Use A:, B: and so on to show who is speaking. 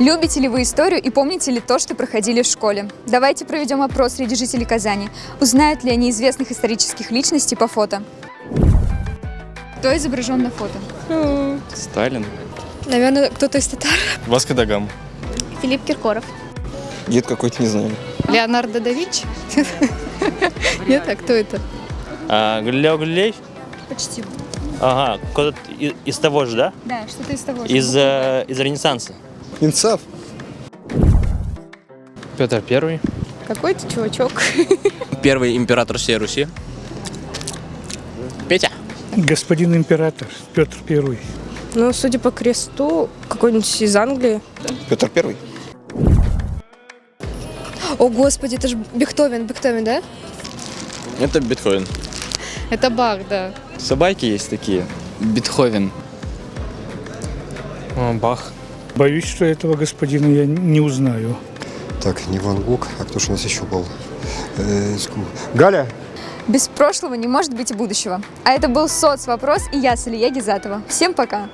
A: Любите ли вы историю и помните ли то, что проходили в школе? Давайте проведем опрос среди жителей Казани. Узнают ли они известных исторических личностей по фото? Кто изображен на фото?
B: Сталин.
C: Наверное, кто-то из татар.
B: Васко да Гама.
C: Филипп Киркоров.
B: Дед какой-то, не знаю.
C: Леонардо да Винчи? Нет, а кто это?
D: А, Галилео Галилей?
A: Почти.
D: Ага, кто-то из, того же, да?
A: Да, что-то из того.
D: Из, э, из Ренессанса.
B: Инцав.
E: Петр Первый.
C: Какой-то чувачок.
F: Первый император всей Руси. Петя.
G: Господин император Петр Первый.
C: Ну, судя по кресту, какой-нибудь из Англии.
B: Петр Первый.
C: О, господи, это же Бехтовен, Бехтовен, да?
F: Это Бетховен.
C: Это Бах, да.
B: Собаки есть такие.
E: Бетховен. О, Бах.
G: Боюсь, что этого господина я не узнаю.
H: Так, не Ван Гог, а кто же у нас еще был? Э, Галя!
A: Без прошлого не может быть и будущего. А это был соцвопрос и я, Салия Гизатова. Всем пока!